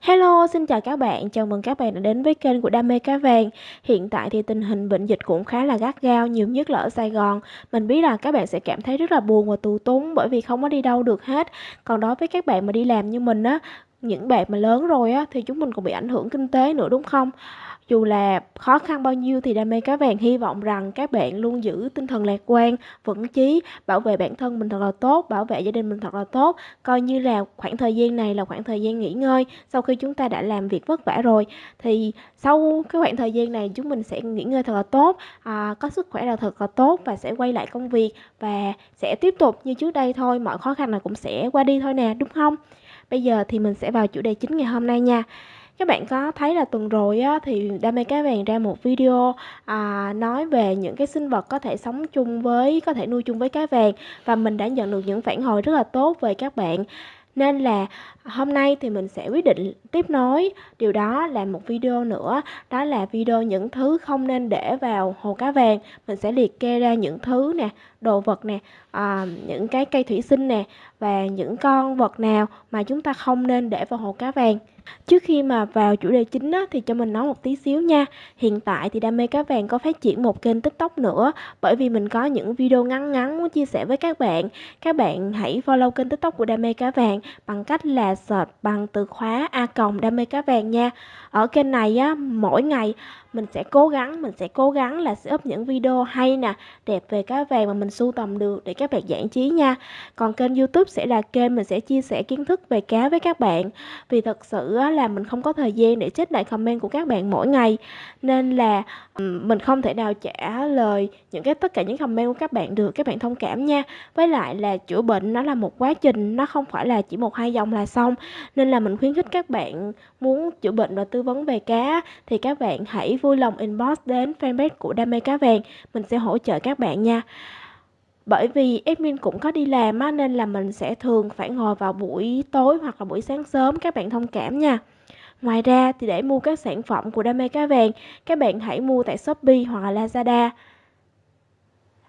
Hello, xin chào các bạn, chào mừng các bạn đã đến với kênh của Đam mê cá vàng. Hiện tại thì tình hình bệnh dịch cũng khá là gắt gao, nhiều nhất là ở Sài Gòn. Mình biết là các bạn sẽ cảm thấy rất là buồn và tù túng bởi vì không có đi đâu được hết. Còn đối với các bạn mà đi làm như mình á, những bạn mà lớn rồi á thì chúng mình cũng bị ảnh hưởng kinh tế nữa đúng không? Dù là khó khăn bao nhiêu thì Đam mê cá vàng hy vọng rằng các bạn luôn giữ tinh thần lạc quan, vững chí, bảo vệ bản thân mình thật là tốt, bảo vệ gia đình mình thật là tốt. Coi như là khoảng thời gian này là khoảng thời gian nghỉ ngơi sau khi chúng ta đã làm việc vất vả rồi thì sau cái khoảng thời gian này chúng mình sẽ nghỉ ngơi thật là tốt, à, có sức khỏe là thật là tốt và sẽ quay lại công việc và sẽ tiếp tục như trước đây thôi, mọi khó khăn nào cũng sẽ qua đi thôi nè, đúng không? Bây giờ thì mình sẽ vào chủ đề chính ngày hôm nay nha. Các bạn có thấy là tuần rồi á, thì Đam mê cá vàng ra một video à, nói về những cái sinh vật có thể sống chung với, có thể nuôi chung với cá vàng và mình đã nhận được những phản hồi rất là tốt về các bạn. Nên là hôm nay thì mình sẽ quyết định tiếp nối điều đó là một video nữa đó là video những thứ không nên để vào hồ cá vàng mình sẽ liệt kê ra những thứ nè đồ vật nè à, những cái cây thủy sinh nè và những con vật nào mà chúng ta không nên để vào hồ cá vàng. Trước khi mà vào chủ đề chính á, thì cho mình nói một tí xíu nha. Hiện tại thì Đam mê cá vàng có phát triển một kênh tiktok nữa Bởi vì mình có những video ngắn ngắn muốn chia sẻ với các bạn. Các bạn hãy follow kênh tiktok của Đam mê cá vàng Bằng cách là search bằng từ khóa A còng Đam mê cá vàng nha. Ở kênh này á, mỗi ngày mình sẽ cố gắng, mình sẽ cố gắng là sẽ up những video hay nè, đẹp về cá vàng mà mình sưu tầm được để các bạn giải trí nha. Còn kênh youtube sẽ là kênh mình sẽ chia sẻ kiến thức về cá với các bạn. Vì thật sự là mình không có thời gian để check lại comment của các bạn mỗi ngày. Nên là mình không thể nào trả lời những cái, tất cả những comment của các bạn được, các bạn thông cảm nha. Với lại là chữa bệnh nó là một quá trình, nó không phải là chỉ một hai dòng là xong. Nên là mình khuyến khích các bạn muốn chữa bệnh và tư vấn về cá thì các bạn hãy vui lòng inbox đến fanpage của Đam mê cá vàng mình sẽ hỗ trợ các bạn nha bởi vì admin cũng có đi làm á, nên là mình sẽ thường phải ngồi vào buổi tối hoặc là buổi sáng sớm các bạn thông cảm nha Ngoài ra thì để mua các sản phẩm của Đam mê cá vàng, các bạn hãy mua tại Shopee hoặc là Lazada.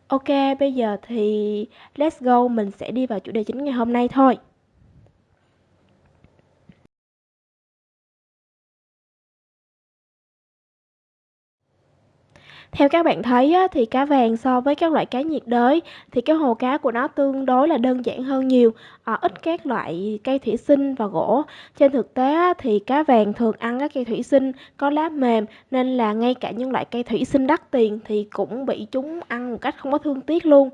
Ok, bây giờ thì let's go, mình sẽ đi vào chủ đề chính ngày hôm nay thôi. Theo các bạn thấy á, thì cá vàng so với các loại cá nhiệt đới thì cái hồ cá của nó tương đối là đơn giản hơn nhiều, à, ít các loại cây thủy sinh và gỗ. Trên thực tế á, thì cá vàng thường ăn các cây thủy sinh có lá mềm nên là ngay cả những loại cây thủy sinh đắt tiền thì cũng bị chúng ăn một cách không có thương tiếc luôn.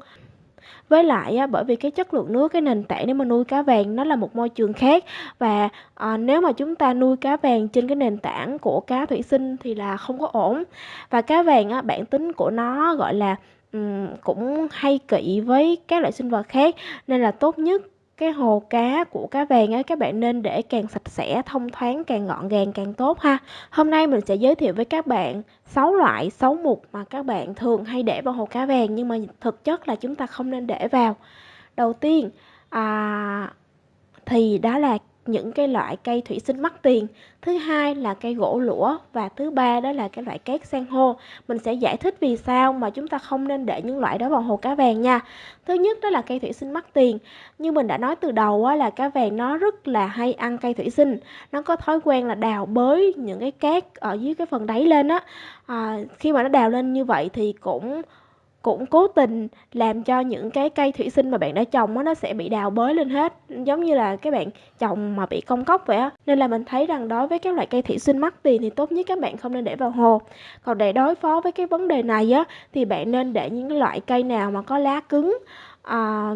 Với lại á, bởi vì cái chất lượng nước, cái nền tảng để mà nuôi cá vàng nó là một môi trường khác và, ờ, nếu mà chúng ta nuôi cá vàng trên cái nền tảng của cá thủy sinh thì là không có ổn. Và cá vàng á, bản tính của nó, gọi là, ừm, cũng hay kỵ với các loại sinh vật khác nên là tốt nhất cái hồ cá của cá vàng á các bạn nên để càng sạch sẽ, thông thoáng, càng gọn gàng càng tốt ha. Hôm nay mình sẽ giới thiệu với các bạn 6 loại, 6 mục mà các bạn thường hay để vào hồ cá vàng nhưng mà thực chất là chúng ta không nên để vào. Đầu tiên à, thì đó là những cái loại cây thủy sinh mắc tiền. Thứ hai là cây gỗ lũa và thứ ba đó là cái loại cát san hô. Mình sẽ giải thích vì sao mà chúng ta không nên để những loại đó vào hồ cá vàng nha. Thứ nhất đó là cây thủy sinh mắc tiền. Như mình đã nói từ đầu á, là cá vàng nó rất là hay ăn cây thủy sinh. Nó có thói quen là đào bới những cái cát ở dưới cái phần đáy lên á. À, khi mà nó đào lên như vậy thì cũng cũng cố tình làm cho những cái cây thủy sinh mà bạn đã trồng á nó sẽ bị đào bới lên hết. Giống như là các bạn trồng mà bị công cốc vậy á. Nên là mình thấy rằng đối với các loại cây thủy sinh mắc tiền thì tốt nhất các bạn không nên để vào hồ. Còn để đối phó với cái vấn đề này á thì bạn nên để những loại cây nào mà có lá cứng à,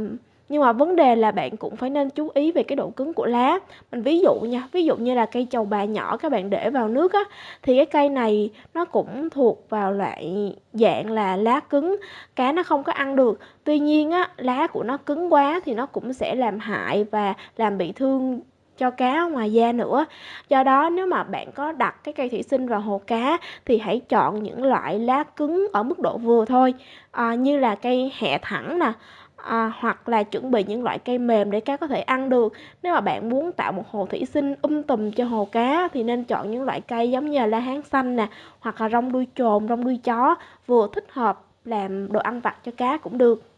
nhưng mà vấn đề là bạn cũng phải nên chú ý về cái độ cứng của lá. Mình ví dụ nha ví dụ như là cây chầu bà nhỏ các bạn để vào nước á thì cái cây này nó cũng thuộc vào loại dạng là lá cứng. Cá nó không có ăn được. Tuy nhiên á lá của nó cứng quá thì nó cũng sẽ làm hại và làm bị thương cho cá ngoài da nữa. Do đó nếu mà bạn có đặt cái cây thủy sinh vào hồ cá thì hãy chọn những loại lá cứng ở mức độ vừa thôi. À, như là cây hẹ thẳng nè à, hoặc là chuẩn bị những loại cây mềm để cá có thể ăn được. Nếu mà bạn muốn tạo một hồ thủy sinh um tùm cho hồ cá thì nên chọn những loại cây giống như là la hán xanh nè hoặc là rong đuôi chồn rong đuôi chó vừa thích hợp làm đồ ăn vặt cho cá cũng được.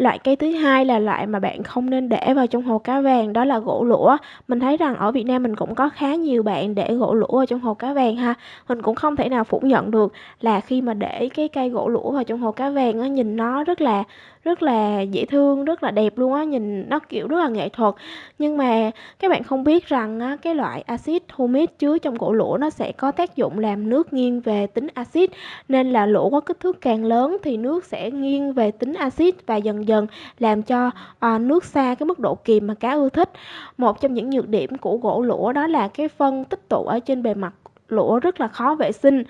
Loại cây thứ hai là loại mà bạn không nên để vào trong hồ cá vàng đó là gỗ lũa. Mình thấy rằng ở Việt Nam mình cũng có khá nhiều bạn để gỗ lũa vào trong hồ cá vàng ha. Mình cũng không thể nào phủ nhận được là khi mà để cái cây gỗ lũa vào trong hồ cá vàng á, nhìn nó rất là rất là dễ thương, rất là đẹp luôn á, nhìn nó, kiểu, rất là nghệ thuật. Nhưng mà các bạn không biết rằng á, cái loại axit humic chứa trong gỗ lũa nó sẽ có tác dụng làm nước nghiêng về tính axit, nên là lũa có kích thước càng lớn thì nước sẽ nghiêng về tính axit và dần dần làm cho, à, nước xa cái mức độ kiềm mà cá ưa thích. Một trong những nhược điểm của gỗ lũa đó là cái phân tích tụ ở trên bề mặt lũa rất là khó vệ sinh.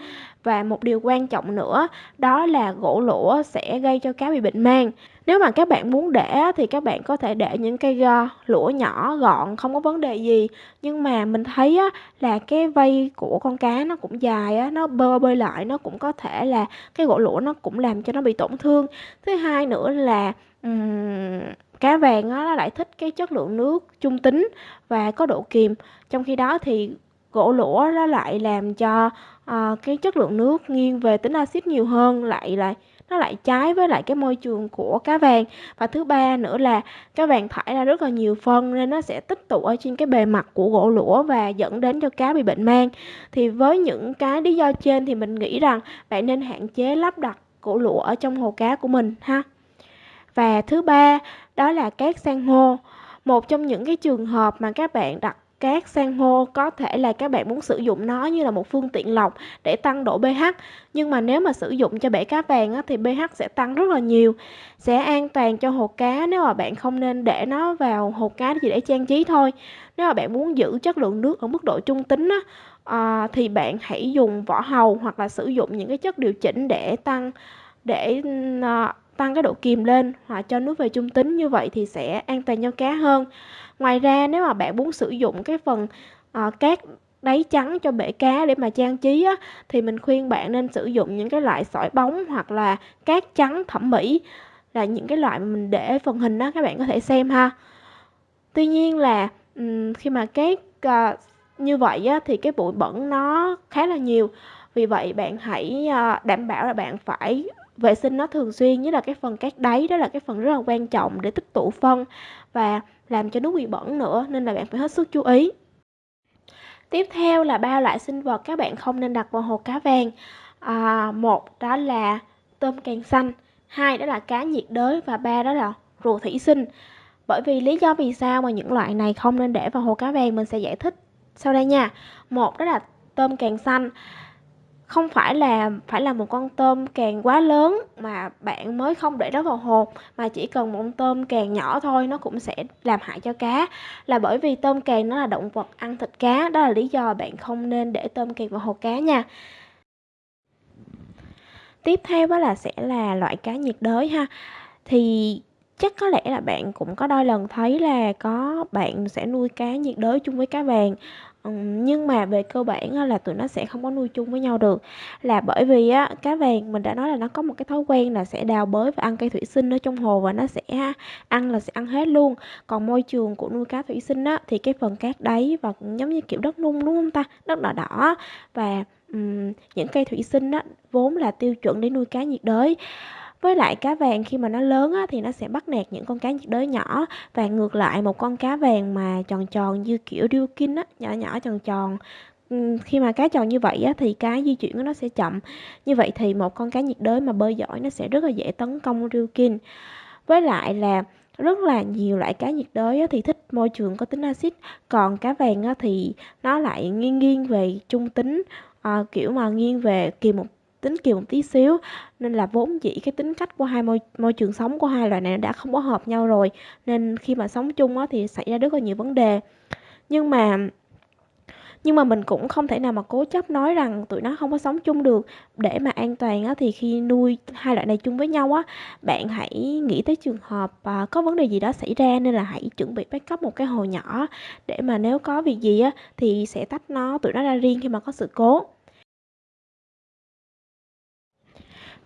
Và một điều quan trọng nữa đó là gỗ lũa sẽ gây cho cá bị bệnh mang. Nếu mà các bạn muốn để thì các bạn có thể để những cây, ờ, lũa nhỏ gọn không có vấn đề gì. Nhưng mà mình thấy á là cái vây của con cá nó cũng dài á, nó bơi bơi lại nó cũng có thể là cái gỗ lũa nó cũng làm cho nó bị tổn thương. Thứ hai nữa là, um, cá vàng á nó lại thích cái chất lượng nước trung tính và có độ kiềm, trong khi đó thì gỗ lũa nó lại làm cho, à, cái chất lượng nước nghiêng về tính axit nhiều hơn, lại lại nó lại trái với lại cái môi trường của cá vàng. Và thứ ba nữa là cá vàng thải ra rất là nhiều phân nên nó sẽ tích tụ ở trên cái bề mặt của gỗ lũa và dẫn đến cho cá bị bệnh mang. Thì với những cái lý do trên thì mình nghĩ rằng bạn nên hạn chế lắp đặt gỗ lũa ở trong hồ cá của mình ha. Và thứ ba đó là cát san hô. Một trong những cái trường hợp mà các bạn đặt cát san hô có thể là các bạn muốn sử dụng nó như là một phương tiện lọc để tăng độ pH, nhưng mà nếu mà sử dụng cho bể cá vàng á, thì pH sẽ tăng rất là nhiều. Sẽ an toàn cho hồ cá nếu mà bạn không nên để nó vào hồ cá chỉ để trang trí thôi. Nếu mà bạn muốn giữ chất lượng nước ở mức độ trung tính á, à, thì bạn hãy dùng vỏ hầu hoặc là sử dụng những cái chất điều chỉnh để tăng để, à, tăng cái độ kiềm lên hoặc cho nước về trung tính, như vậy thì sẽ an toàn cho cá hơn. Ngoài ra nếu mà bạn muốn sử dụng cái phần, à, cát đáy trắng cho bể cá để mà trang trí á, thì mình khuyên bạn nên sử dụng những cái loại sỏi bóng hoặc là cát trắng thẩm mỹ, là những cái loại mà mình để phần hình đó các bạn có thể xem ha. Tuy nhiên là, khi mà cát, ờ, như vậy á, thì cái bụi bẩn nó khá là nhiều, vì vậy bạn hãy, ờ, đảm bảo là bạn phải vệ sinh nó thường xuyên, nhất là cái phần cát đáy đó là cái phần rất là quan trọng để tích tụ phân và làm cho nước bị bẩn nữa, nên là bạn phải hết sức chú ý. Tiếp theo là ba loại sinh vật các bạn không nên đặt vào hồ cá vàng. À, một đó là tôm càng xanh, hai đó là cá nhiệt đới và ba đó là rùa thủy sinh. Bởi vì lý do vì sao mà những loại này không nên để vào hồ cá vàng mình sẽ giải thích sau đây nha. Một đó là tôm càng xanh, không phải là phải là một con tôm càng quá lớn mà bạn mới không để nó vào hồ, mà chỉ cần một con tôm càng nhỏ thôi nó cũng sẽ làm hại cho cá, là bởi vì tôm càng nó là động vật ăn thịt cá, đó là lý do bạn không nên để tôm càng vào hồ cá nha. Tiếp theo đó là sẽ là loại cá nhiệt đới ha. Thì chắc có lẽ là bạn cũng có đôi lần thấy là có bạn sẽ nuôi cá nhiệt đới chung với cá vàng. Ừm, nhưng mà về cơ bản á là tụi nó sẽ không có nuôi chung với nhau được, là bởi vì á, cá vàng mình đã nói là nó có một cái thói quen là sẽ đào bới và ăn cây thủy sinh ở trong hồ và nó sẽ ăn là sẽ ăn hết luôn. Còn môi trường của nuôi cá thủy sinh á, thì cái phần cát đáy và cũng giống như kiểu đất nung, đúng không ta? Đất đỏ đỏ và, um, những cây thủy sinh á, vốn là tiêu chuẩn để nuôi cá nhiệt đới. Với lại cá vàng khi mà nó lớn á, thì nó sẽ bắt nạt những con cá nhiệt đới nhỏ và ngược lại một con cá vàng mà tròn tròn như kiểu Ryukin á, nhỏ nhỏ tròn tròn, khi mà cá tròn như vậy á, thì cái di chuyển của nó sẽ chậm. Như vậy thì một con cá nhiệt đới mà bơi giỏi nó sẽ rất là dễ tấn công Ryukin. Với lại là rất là nhiều loại cá nhiệt đới thì thích môi trường có tính axit, còn cá vàng thì nó lại nghiêng nghiêng về trung tính, ờ, kiểu mà nghiêng về kỳ một tính kiều một tí xíu, nên là vốn dĩ cái tính cách của hai môi môi trường sống của hai loài này đã không có hợp nhau rồi, nên khi mà sống chung á, thì xảy ra rất là nhiều vấn đề. Nhưng mà nhưng mà mình cũng không thể nào mà cố chấp nói rằng tụi nó không có sống chung được. Để mà an toàn á, thì khi nuôi hai loại này chung với nhau á, bạn hãy nghĩ tới trường hợp, à, có vấn đề gì đó xảy ra nên là hãy chuẩn bị backup một cái hồ nhỏ để mà nếu có việc gì á, thì sẽ tách nó tụi nó ra riêng khi mà có sự cố.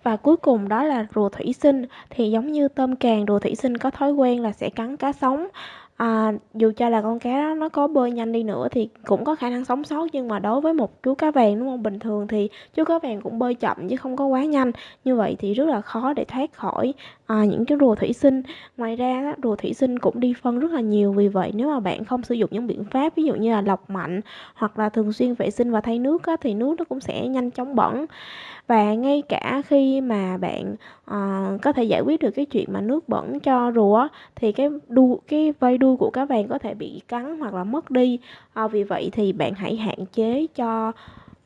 Và cuối cùng đó là rùa thủy sinh, thì giống như tôm càng, rùa thủy sinh có thói quen là sẽ cắn cá sống. À, dù cho là con cá đó nó có bơi nhanh đi nữa thì cũng có khả năng sống sót nhưng mà đối với một chú cá vàng đúng không? Bình thường thì chú cá vàng cũng bơi chậm chứ không có quá nhanh. Như vậy thì rất là khó để thoát khỏi à, những cái rùa thủy sinh. Ngoài ra rùa thủy sinh cũng đi phân rất là nhiều vì vậy nếu mà bạn không sử dụng những biện pháp ví dụ như là lọc mạnh hoặc là thường xuyên vệ sinh và thay nước á, thì nước nó cũng sẽ nhanh chóng bẩn và ngay cả khi mà bạn à, có thể giải quyết được cái chuyện mà nước bẩn cho rùa thì cái đu cái vây đuôi của cá vàng có thể bị cắn hoặc là mất đi. À, vì vậy thì bạn hãy hạn chế cho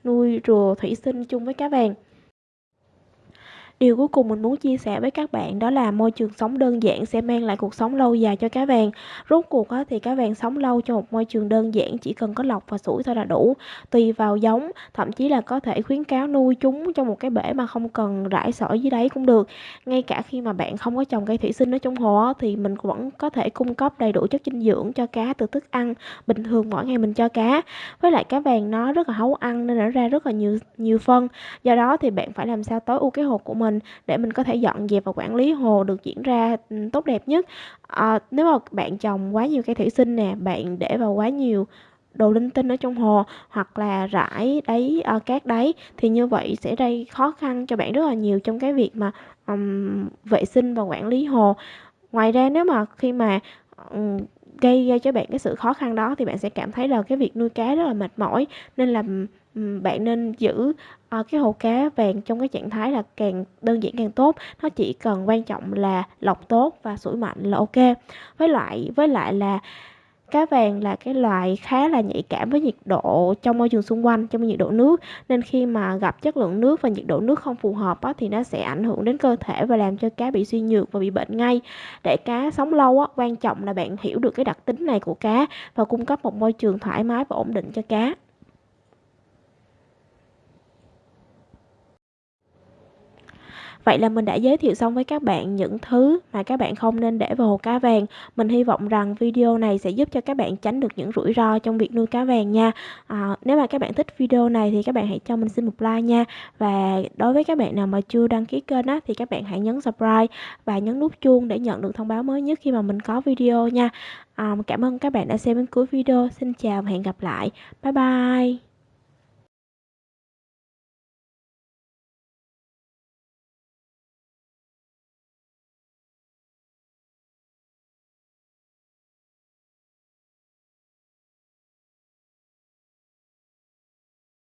nuôi rùa thủy sinh chung với cá vàng. Điều cuối cùng mình muốn chia sẻ với các bạn đó là môi trường sống đơn giản sẽ mang lại cuộc sống lâu dài cho cá vàng. Rốt cuộc thì cá vàng sống lâu trong một môi trường đơn giản chỉ cần có lọc và sủi thôi là đủ. Tùy vào giống, thậm chí là có thể khuyến cáo nuôi chúng trong một cái bể mà không cần rải sỏi dưới đáy cũng được. Ngay cả khi mà bạn không có trồng cây thủy sinh ở trong hồ thì mình vẫn có thể cung cấp đầy đủ chất dinh dưỡng cho cá từ thức ăn bình thường mỗi ngày mình cho cá. Với lại cá vàng nó rất là hấu ăn nên nó ra rất là nhiều nhiều phân. Do đó thì bạn phải làm sao tối ưu cái hồ của mình mình để mình có thể dọn dẹp và quản lý hồ được diễn ra ừ, tốt đẹp nhất. À, nếu mà bạn trồng quá nhiều cây thủy sinh nè bạn để vào quá nhiều đồ linh tinh ở trong hồ hoặc là rải đáy uh, cát đáy thì như vậy sẽ gây khó khăn cho bạn rất là nhiều trong cái việc mà um, vệ sinh và quản lý hồ. Ngoài ra nếu mà khi mà um, gây ra cho bạn cái sự khó khăn đó thì bạn sẽ cảm thấy là cái việc nuôi cá rất là mệt mỏi nên là bạn nên giữ uh, cái hồ cá vàng trong cái trạng thái là càng đơn giản càng tốt. Nó chỉ cần quan trọng là lọc tốt và sủi mạnh là ok. Với lại với lại là cá vàng là cái loài khá là nhạy cảm với nhiệt độ trong môi trường xung quanh trong nhiệt độ nước. Nên khi mà gặp chất lượng nước và nhiệt độ nước không phù hợp á, thì nó sẽ ảnh hưởng đến cơ thể và làm cho cá bị suy nhược và bị bệnh ngay. Để cá sống lâu á, quan trọng là bạn hiểu được cái đặc tính này của cá và cung cấp một môi trường thoải mái và ổn định cho cá. Vậy là mình đã giới thiệu xong với các bạn những thứ mà các bạn không nên để vào hồ cá vàng. Mình hy vọng rằng video này sẽ giúp cho các bạn tránh được những rủi ro trong việc nuôi cá vàng nha. À, nếu mà các bạn thích video này thì các bạn hãy cho mình xin một like nha. Và đối với các bạn nào mà chưa đăng ký kênh á, thì các bạn hãy nhấn subscribe và nhấn nút chuông để nhận được thông báo mới nhất khi mà mình có video nha. À, cảm ơn các bạn đã xem đến cuối video. Xin chào và hẹn gặp lại. Bye bye.